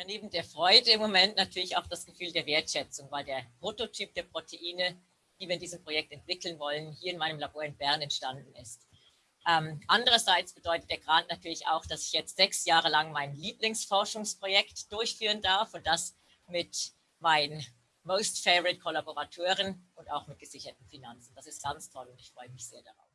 Ja, neben der Freude im Moment natürlich auch das Gefühl der Wertschätzung, weil der Prototyp der Proteine, die wir in diesem Projekt entwickeln wollen, hier in meinem Labor in Bern entstanden ist. Ähm, andererseits bedeutet der Grant natürlich auch, dass ich jetzt sechs Jahre lang mein Lieblingsforschungsprojekt durchführen darf und das mit meinen Most Favorite Kollaborateuren und auch mit gesicherten Finanzen. Das ist ganz toll und ich freue mich sehr darauf.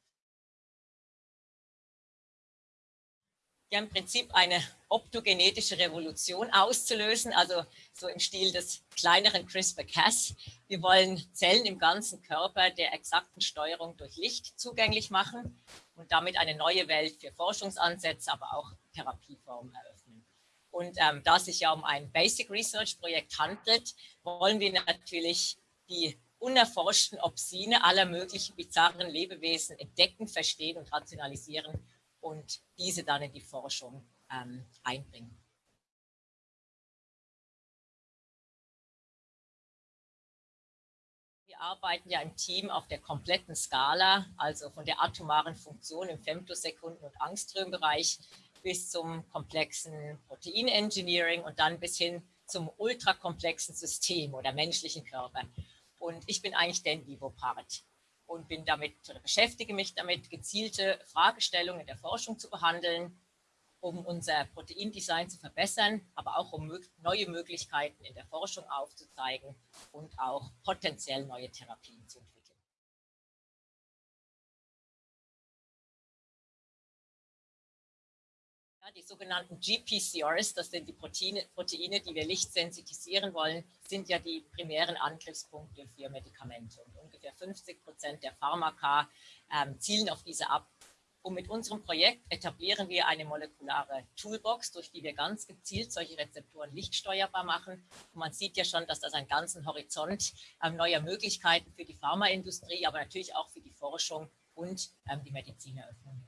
Ja, im Prinzip eine optogenetische Revolution auszulösen, also so im Stil des kleineren CRISPR-Cas. Wir wollen Zellen im ganzen Körper der exakten Steuerung durch Licht zugänglich machen und damit eine neue Welt für Forschungsansätze, aber auch Therapieformen eröffnen. Und ähm, da es sich ja um ein Basic Research Projekt handelt, wollen wir natürlich die unerforschten Opsine aller möglichen bizarren Lebewesen entdecken, verstehen und rationalisieren und diese dann in die Forschung ähm, einbringen. Wir arbeiten ja im Team auf der kompletten Skala, also von der atomaren Funktion im Femtosekunden- und Angströmbereich bis zum komplexen Protein-Engineering und dann bis hin zum ultrakomplexen System oder menschlichen Körper. Und ich bin eigentlich der In-Vivo-Part und bin damit oder beschäftige mich damit, gezielte Fragestellungen der Forschung zu behandeln, um unser Proteindesign zu verbessern, aber auch um neue Möglichkeiten in der Forschung aufzuzeigen und auch potenziell neue Therapien zu entwickeln. Die sogenannten GPCRs, das sind die Proteine, Proteine, die wir lichtsensitisieren wollen, sind ja die primären Angriffspunkte für Medikamente. Und ungefähr 50 Prozent der Pharmaka ähm, zielen auf diese ab. Und mit unserem Projekt etablieren wir eine molekulare Toolbox, durch die wir ganz gezielt solche Rezeptoren lichtsteuerbar machen. Und man sieht ja schon, dass das einen ganzen Horizont ähm, neuer Möglichkeiten für die Pharmaindustrie, aber natürlich auch für die Forschung und ähm, die Medizin eröffnen